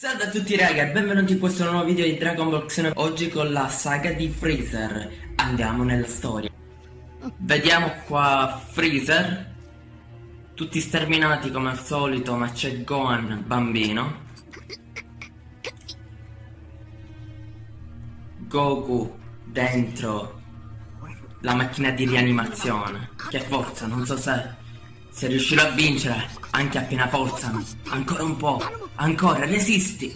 Salve a tutti raga e benvenuti in questo nuovo video di Dragon Ball Xenoverse Oggi con la saga di Freezer. Andiamo nella storia. Vediamo qua Freezer. Tutti sterminati come al solito ma c'è Gohan bambino. Goku dentro la macchina di rianimazione. Che forza, non so se se riuscirò a vincere anche a piena forza Ancora un po' Ancora, resisti!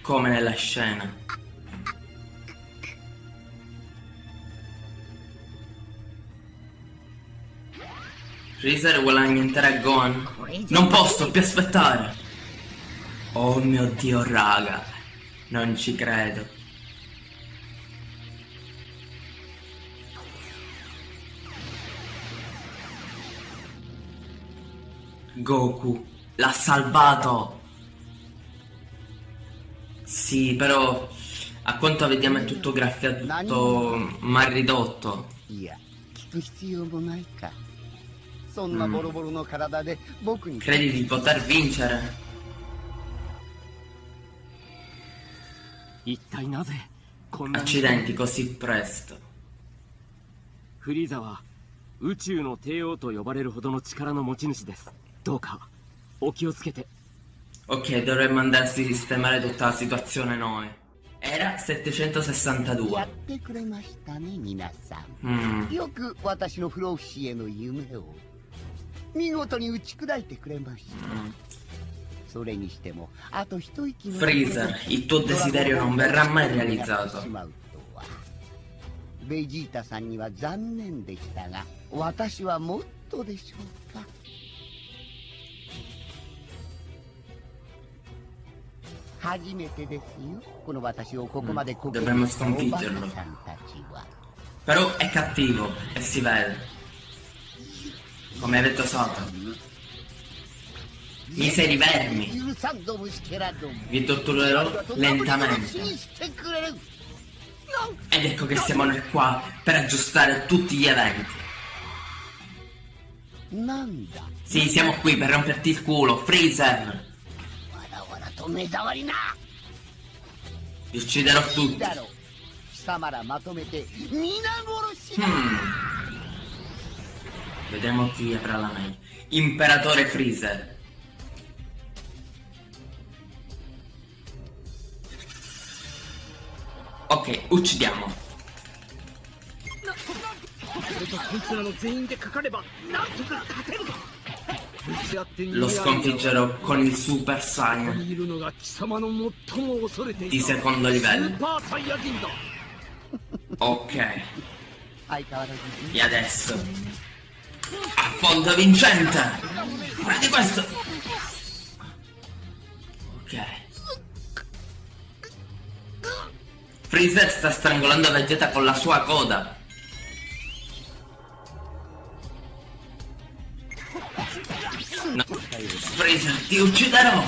Come nella scena. Freezer vuole annientare Gohan. Non posso più aspettare! Oh mio dio raga, non ci credo. Goku l'ha salvato. Sì, però a quanto vediamo è tutto graffiato mal ridotto. Mm. Credi di poter vincere? Accidenti così presto. フリーザは宇宙の帝王と呼ばれるほどの力の持ち主です。 どうかお気をつけて Ok, dovremmo andare a sistemare tutta la situazione noi. Era 762. やってくれましたね、皆さん。うん。よく私の不老不死への夢を見事に打ち砕いてくれました。うんそれにしても、あと一息の Freezer, il tuo desiderio non verrà mai realizzato. ベジータさんには残念でしたが、私はもっとでしょうか。 Dovremmo sconfiggerlo. Però è cattivo e si vede. Come ha detto Satan. Miseri vermi. Vi torturerò lentamente. Ed ecco che siamo noi qua per aggiustare tutti gli eventi. Sì, siamo qui per romperti il culo, Freezer! と目障りな Vi ucciderò tutti. Hmm. Vediamo chi avrà la meglio. Imperatore Freezer. Ok, uccidiamo. Lo sconfiggerò con il Super Saiyan di secondo livello. Ok. E adesso affondo vincente. Prendi questo. Ok. Freezer sta strangolando Vegeta con la sua coda. No. Freezer, ti ucciderò!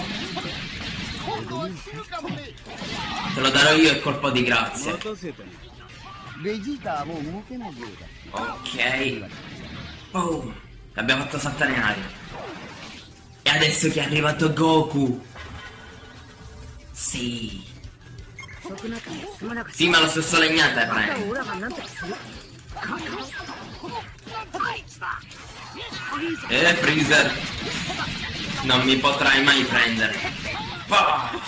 Te lo darò io il colpo di grazia. Ok. Boom. L'abbiamo fatto saltare in aria. E adesso che è arrivato Goku. Sì. Sì, ma lo stesso legnate prende. Eh, Freezer! Non mi potrai mai prendere. Oh,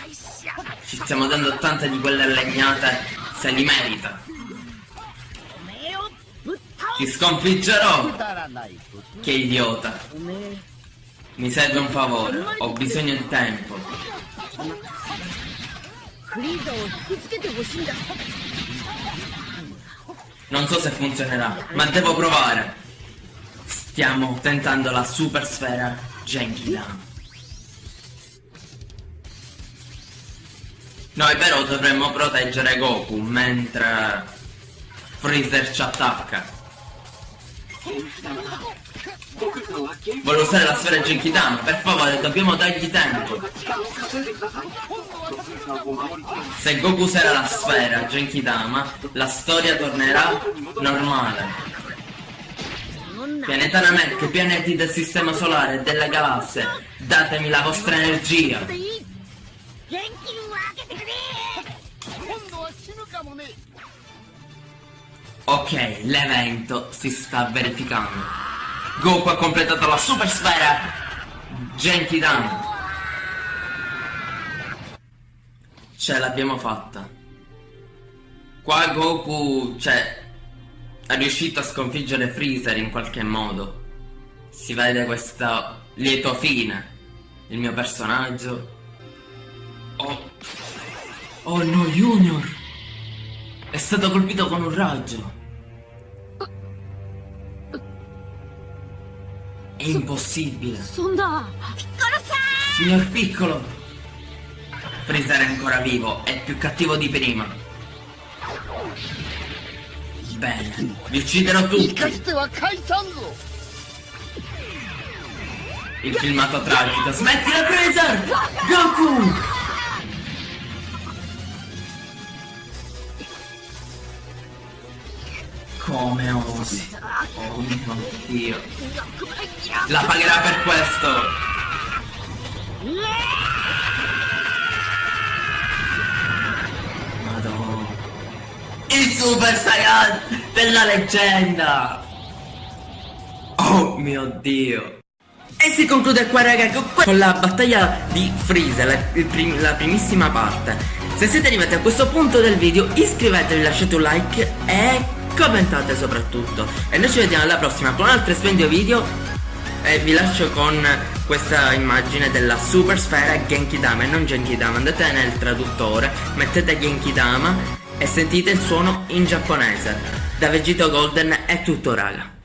ci stiamo dando tante di quelle legnate, se li merita. Ti sconfiggerò! Che idiota! Mi serve un favore, ho bisogno di tempo. Non so se funzionerà, ma devo provare. Stiamo tentando la super sfera Genkidan. Noi però dovremmo proteggere Goku mentre Freezer ci attacca. Voglio usare la sfera Genkidan, per favore, dobbiamo dargli tempo. Se Goku userà la sfera Genkidama, la storia tornerà normale. Pianeta Namek, pianeti del sistema solare e della galassia, datemi la vostra energia. Ok, l'evento si sta verificando. Goku ha completato la super sfera Genki Dan. Ce l'abbiamo fatta. Qua Goku, cioè, è riuscito a sconfiggere Freezer in qualche modo. Si vede questa lieto fine. Il mio personaggio. Oh. Oh no, Junior! È stato colpito con un raggio. È impossibile. Signor Piccolo! Freezer è ancora vivo, è più cattivo di prima. Bene, vi ucciderò tutti! Il filmato tragico, smettila Freezer! Goku! Come osi? Oh mio Dio! La pagherà per questo! Madonna! Il Super Saiyan della leggenda! Oh mio Dio! E si conclude qua raga con la battaglia di Freezer, la, prim la primissima parte. Se siete arrivati a questo punto del video iscrivetevi, lasciate un like e commentate soprattutto. E noi ci vediamo alla prossima con un altro splendido video e vi lascio con questa immagine della super sfera Genki Dama e non Genki Dama. Andate nel traduttore, mettete Genki Dama e sentite il suono in giapponese. Da Vegito Golden è tutto raga.